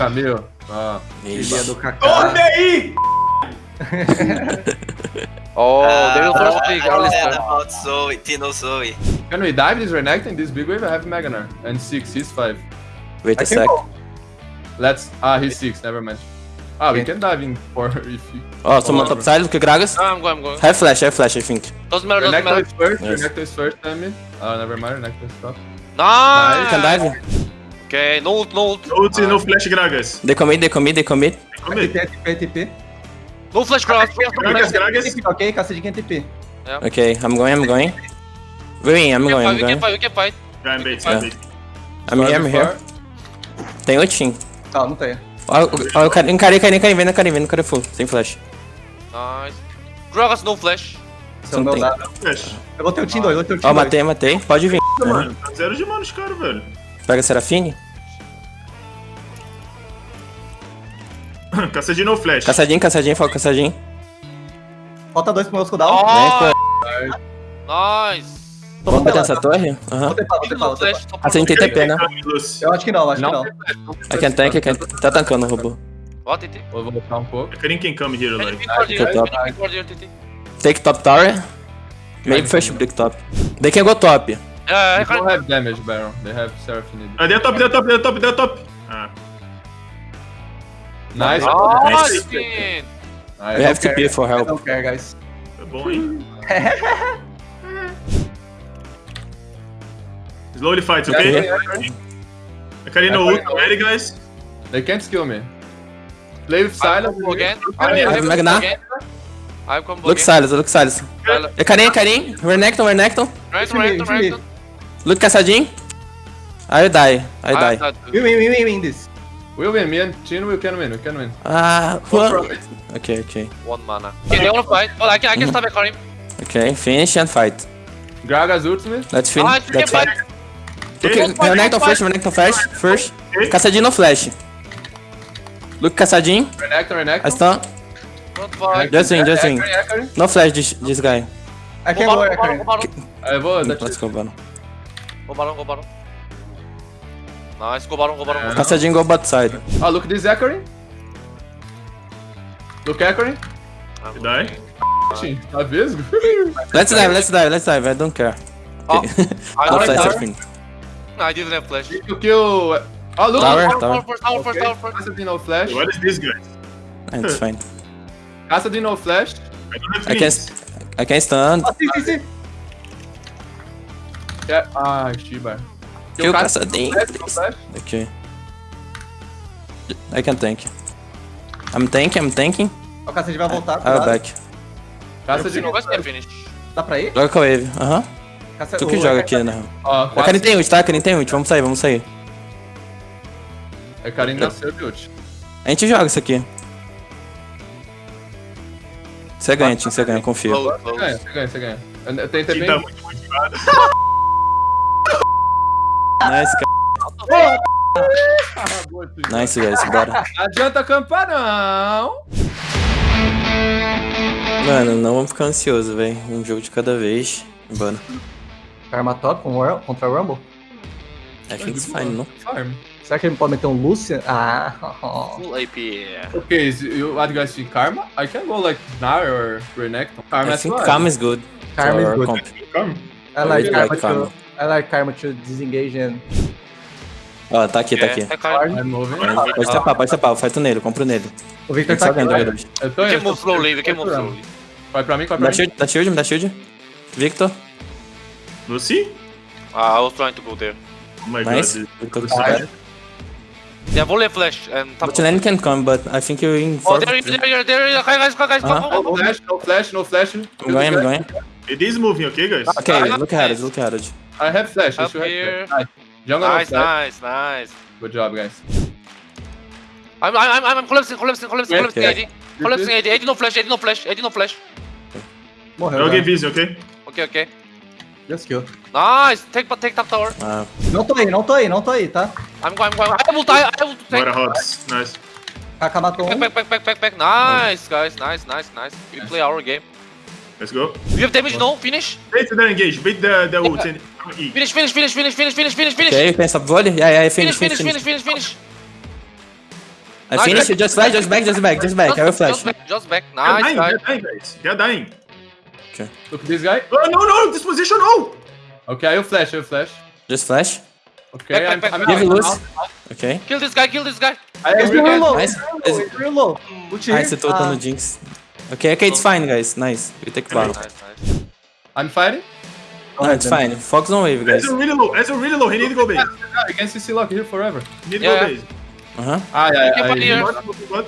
Camille. Ah. Filha do Kaká. Olha aí! Oh, they will Uh, first pick. I listen. about Zoe, Tino Zoe. Can we dive this Renekton in this big wave? I have Maganar. And 6, he's 5. I Wait a can sec. go. Let's... Ah, he's 6, never mind. Ah, we can dive in 4 if you... Oh, someone top side, look at Gragas. No, I'm going, I'm going. Have flash, have flash, I think. Doesn't matter, doesn't Renekton matter. is first, Yes. Renekton is first, tell me. Oh, never mind, Renekton is top. Nice. Can dive. Okay, no ult, no ult. Ult no flash Gragas. They commit, they commit, they commit. Come aí. TP, TP. No flash Gragas, flash. Gragas. TP, ok? Caçadinha TP. Okay, I'm going, I'm going. Wait, I'm going, I'm fight, we can going. fight, we can fight. Vai, bait, Yeah. bait. I'm here, I'm here. Tem ultim. Tá, não tem. Ó, ó, o cara, encarei, encarei, encarei, vem na Karim, vem no cara full, sem flash. Nice. Gragas, no flash. É o Não dado. Flash. Eu vou ter o Team 2, eu vou ter o Team Ó, 2. matei, matei. Pode vir. Mano, tá zero de mana os caras, velho. Pega Serafine. Caça de no flash. Caçadinho, caçadinho, foca caçadinho. Falta dois pro meu cooldown. Oh, nice. Vamos bater nessa torre? Aham. Vou tentar, vou vou Ah, você tem TP, né? Eu acho que não, acho que Não, não. tem flash, não tem I can tank, I can... Tá tancando o robô. TT? Vou voltar um pouco. I couldn't can come here, like. TT? Take top tower. Maybe first break top. They can go top. Yeah, I They don't have damage, Baron. They have Seraphine. Ah, deu top, deu top, deu top, deu top. Ah, Nice. Nice, man. We Nice. have TP for I help. don't care, guys. é bom, hein? Slowly fight, okay? I carry no ult already, guys. They can't kill me. Play with I'm silence. combo again. I I'm mean, combo Magna. again. I'm combo Look again. Silas, look Silas. Silence. É Karim, Karim. Renekton, Renekton. Right, Jimmy, right, Jimmy. right. Look caçadinho. I die, I die. I'm not Win, win, win, win, win this. We'll win. Me and Chin, we can win. We can win. Ah, what? it. Okay, okay. one mana. Okay, they wanna fight. Oh, I can, I can stop Karim. Okay, finish and fight. Gragas ult me. Let's Ah, finish. can Let's fight. Okay, Renekton fight. Renekton first. First. Okay. Caçadinho no flash. Look caçadinho. Renekton, Renekton. I stun. Just win, just win. No flash this, this guy. I can go, I can. eu vou. Let's go, Baron. Go Baron, go Baron. Nice, go Baron, go Baron. Yeah. Go Caçadinho go bot side. Oh, look this Ekari. Look Ekari. Baron. Die. Tá vesgo? Let's dive, let's dive, let's dive. I don't care. Oh, Okay. I no don't Serafine. No, I didn't have flash. You kill... Oh, look. Tower, Tower, tower. first, tower first, tower first. Cassidy no flash. What is this, guys? Ah, It's fine. Cassidy no flash. I don't have I can. I can stun. Ah, sim, sim, sim. Yeah. Ah, Shiba. Kill flash, no flash. Okay. I can tank. I'm tanking, I'm tanking. O Caçadinho vai voltar. I'll cuidado. back. Cassidy You know, no guys can flash. finish. Dá pra ir? Joga com a wave. Aham. Caça- Tu que o- joga aqui, na real. Ó, A Karin tem ult, tá? A Karin tem ult. Vamos sair, vamos sair. É Karin nasceu de ult. A gente joga isso aqui. Você ganha, Tim, você ganha, confia. Você ganha, você ganha, você ganha. Eu- Quem também... tá muito motivado. Nice, cara. Nice, guys, bora. Não adianta acampar, não. Mano, não vamos ficar ansioso, velho. Um jogo de cada vez. Bora. Karma top com o Ru- contra o Rumble. I think it's fine, não? Farm. Será que ele pode meter um Lucian? Ah, Full AP. Okay, is you what guys see Karma? I can go like Gnar or Renekton. Karma I is think. Karma is good. Karma is good. comp. I like I Karma like Karma. I like Karma to disengage and... Ó, tá aqui, tá aqui. É, Karim. I'm moving. Pode tapar, pode tapar. Eu fighto nele, eu compro nele. O Victor tá aqui. ganhando, vai. Eu tô We can indo. move slowly, we can move slowly. Vai pra mim, vai Dá pra mim. shield, dá shield, me dá shield. Victor. Lucy? Ah, I was trying to go there. Oh my Nice. god. Victor good. Yeah, volley flash and top. But lane can come, but I think you're in Oh, there, there, there, there, guys, guys, guys, come, come, No flash, no flash, no flash. I'm going, I'm going. It is moving, okay, guys? Okay, Ah, look at it, look at it. I have flash. I Up should have here. flash. Nice. Jungle Nice, nice, nice. Good job, guys. I'm, I'm, I'm, I'm collapsing, collapsing, collapsing, Yeah, collapsing, yeah. AD. Collapsing AD, AD no flash, AD no flash, AD no flash. Morreu. Joguei já. vision, ok? Okay, okay. Just kill. Nice, take, take top tower. Ah, Não tô aí, não tô aí, não tô aí, tá? I'm going, I'm going. I will die, I will take. Bora, Hobbs. Nice. Kaká matou Back, um. back, back, back, back, back. Nice, guys, nice, nice, nice. We play our game. Let's go. You have damage, no? Finish? Wait the engage. Wait the, the ult. Finish, finish, finish, finish, finish, finish, finish, finish. okay, you can stop volley? Yeah, yeah, Finish, finish, finish, finish, finish, finish. finish, finish. I Nice. finish. Just flash, just back, just back, just back. I will flash. Just back, just back. They're Nice, they're dying, guys. They're dying. Look at this guy. Oh, no, no, this position, no! Okay, I will flash, I will flash. Just flash. Okay, Back, I'm, back, I'm back. It I'm loose. out. Ok. Kill this guy, kill this guy. I It's real low. Nice. It's real low, here. Nice, você tô Ah, no Jinx. Ok, ok, it's fine, guys. Nice. We take battle. Nice, nice. I'm fighting. Ahead it's fine. Focus on wave, guys. Ezreal really low, Ezreal really low. He need to go base. I can CC lock here forever. He need to Yeah, go yeah. base. Aham. Ah, yeah, on here. What? What?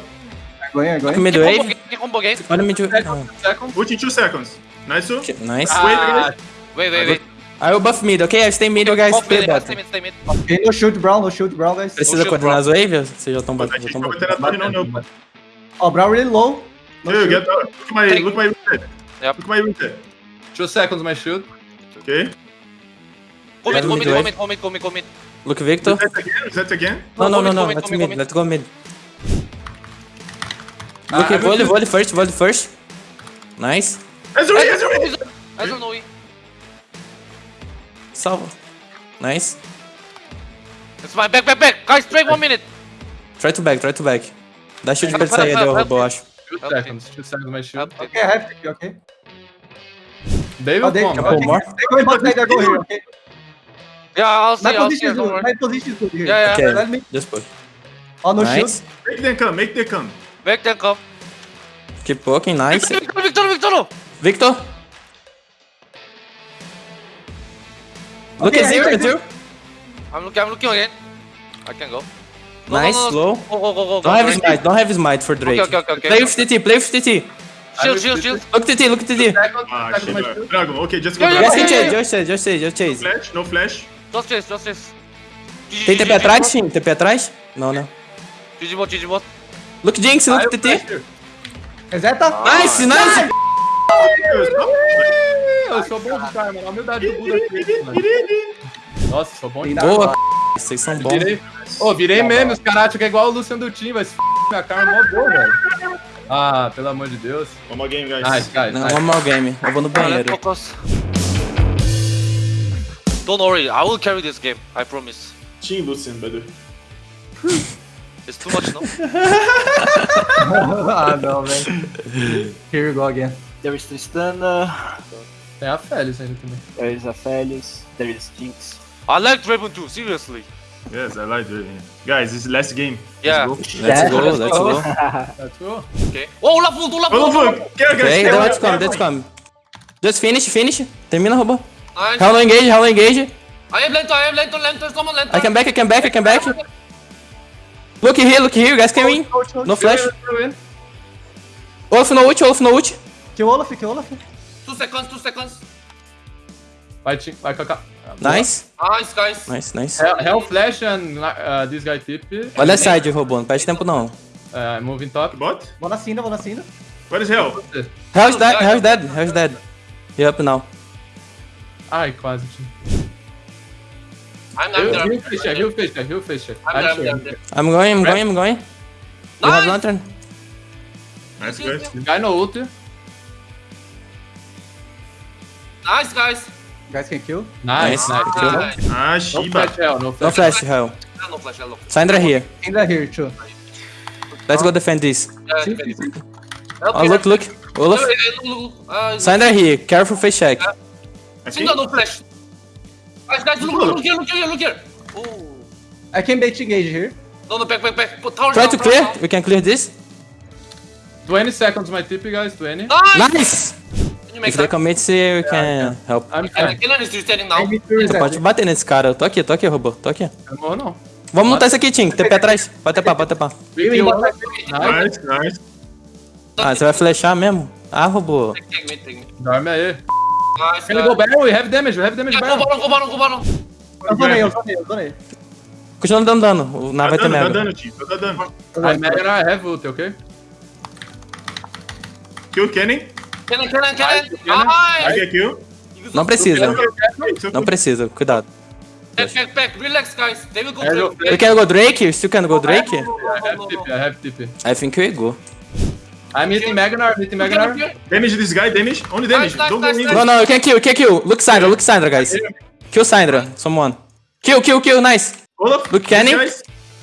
Going, I'm going. Mid wave. combo game. Olha mid wave. Ult in two seconds. Nice, so. ok, Nice. Ah, Wait, wait, wait. I will buff mid, ok? I stay mid, guys. Off Play bot. mid, stay mid. Okay, no shoot brown, no shoot brown, guys. Precisa coordenar as waves? Vocês já estão batendo. Já keep estão going batendo. to that, no, no. Oh, brown really low. No Dude, shoot. get down. Look at my, look at my reset. Yep. Look at my reset. Two seconds, my shield. Okay. Commit, mid wave. commit, commit, commit, commit. Look, Victor. Reset again, reset again. No, no, no, no. Let's mid. Let's go mid. Ah, Look, I will volley, do- volley first, volley first. Nice. I don't know. Salva. Nice. It's my back, back, back. Guys, trade one minute. Try to back, try to back. Dá shield pra ele sair robô, eu acho. Two seconds, two seconds, my shield. I have to, okay. They will Oh, they, come. Couple okay. more. They go in bot side, I go here, okay? Yeah, I'll see, My I'll see. position is Don't good, worry. my position is good here. Yeah, yeah. Okay, Let me, just push. oh, no Nice. shoot. Make them come, make them come. Back then come. Keep poking, nice. Victor, Victor, Victor. Victor! Look Okay, at I Zero, hear Zero. I'm looking, I'm looking again. I can go. No, Nice, no, no, slow. Go, go, go, go. Don't have Drake. smite, don't have smite for Drake. Okay, okay, okay, Play okay. with TT, play with TT. Shield, shield, shield. Look TT, look TT. Ah, shield. Dragon, okay, just go. Just yeah, chase, yeah. just chase, just chase, just chase. Flash, no flash. Just chase, just chase. Tem TP atrás, sim? TP atrás? Não, não. GG bot, GG bot. Look Jinx, look TT. Reseta. Nice, nice. Eu sou bom de karma, a humildade do Buda aqui. mano. Nossa, sou bom de Boa, vocês são bons. Virei, Ô, virei meme, os caras acham que é igual o Luciano do Team, mas f... minha karma é mó boa, velho. Ah, pelo amor de Deus. One more game, guys. Nice, guys, Não, nice. one more game. Eu vou no banheiro. focus. Don't worry, I will carry this game. I promise. Team Lucian, brother. It's too much, no? ah, no, man. Here we go again. There is Tristana, Tem a Félix ainda também. there is Aphelios, there is Jinx. I like Draven too, seriously. Yes, I like it. Guys, this is last game. Yeah. Let's go. Let's go, let's go. Let's go. Okay. Oh, vamos. Quero, guys. Okay, quero, let's come, let's come. Just finish, finish. Termina, robô. Nice. Hello engage, hello engage. I have lantern, I have lantern, lantern, come on, lantern. I can back, I can back, I can back. Look here, look here, you guys can win. No flash. Olaf no ult, Olaf no ult. Kill Olaf, kill Olaf. Two seconds, two seconds. Vai, Tim, vai, Kaká. Nice, Nice, guys. nice, nice. Hell, Hell Flash and uh, this guy tip. Olha a side, robô, não perde tempo não. Uh, moving top. Bot? Vou na Cinda, vou na Cinda. What is hell? Hell's dead, Hell's dead, Hell's dead. He up now. Ai, quase, Tim. I'm, I'm He'll, there. he'll fish check, he'll fish check, he'll fish check. I'm there, I'm sure. there, I'm there. I'm going, I'm going, I'm going. You have Nice. lantern? Nice, guys. Guy no ult. Nice, guys. Guys can kill. Nice, Nice. nice. Kill. Nice. Ah, No Shiba. flash Hell, no No flash. flash, Hell. No flash, hello. Syndra here. Cinda here, too. Let's go defend this. Yeah, sim, sim. Oh, look, look. Olaf. Syndra here. Careful face check. I think. Singa no flash. Guys, guys, look, look, look here, look here, look here. Oh. I can bait engage here. No, no, back, back, back. Put tower Try down, to clear. down. We can clear this. 20 seconds my tip, guys, 20. Nice. Nice! You If they commit, we can help. I'm Can fine. Killen is standing now. Reset. Pode bater nesse cara. Eu tô aqui, tô aqui, robô. Tô aqui. Não morro, não. Vamos lutar isso aqui, Tim. TP atrás. Pode tapar, pode tapar. We kill one. Nice. Nice. Ah, você vai flechar mesmo? Ah, robô. Dorme aí. Can you guys. go barrel? We have damage, we have damage Yeah, go barrel. go baron, go baron. Eu zonei, eu zonei, eu zonei. Continua dando dano. O Nar Tá vai ter dando, tá mega. dando, tio. Tá dando. I mega I have ult, okay? Kill Kenny. Killen, killen, killen. Killen. I Nice. get kill. Não precisa. Não precisa. Cuidado. Back, back, back. Relax, guys. They will go I go Drake. We can go Drake? You still can go Drake? I have TP, I have TP. I think we go. I'm hitting Magnar, hitting here, look Magnar. Damage this guy, damage. Only damage. nice, Don't go nice, in. nice. No, no, you can kill, you can kill. Look Syndra, look Syndra, guys. Kill Syndra. Someone. Kill, kill, kill. Nice. Olaf. Look, Kenny. Yeah,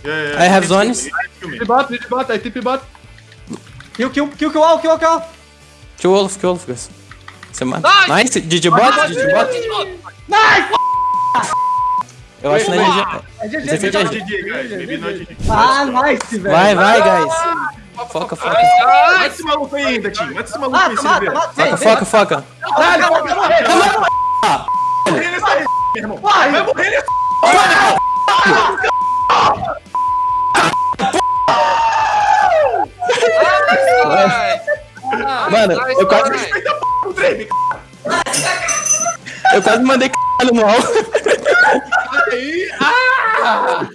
yeah. I have zones. Tip bot, tip bot, aí tip bot. Kill, kill, kill, kill all, kill all, kill all. Kill Wolf, kill Wolf, guys. Você mata. Nice! Nice. GG bot, GG bot. Eu acho que não é GG. É Você fez GG. Ah, nice, velho. Vai, vai, guys. Foca, foca. Mata esse maluco aí ainda, Tim. Mata esse maluco aí, mata. Foca, foca, foca. Caralho, vai morrer, vai Morrer nessa aí, meu irmão. Vai. Vai morrer nessa Mano, eu quase, com o Drake. eu quase mandei c*** no mal. Aí, ah!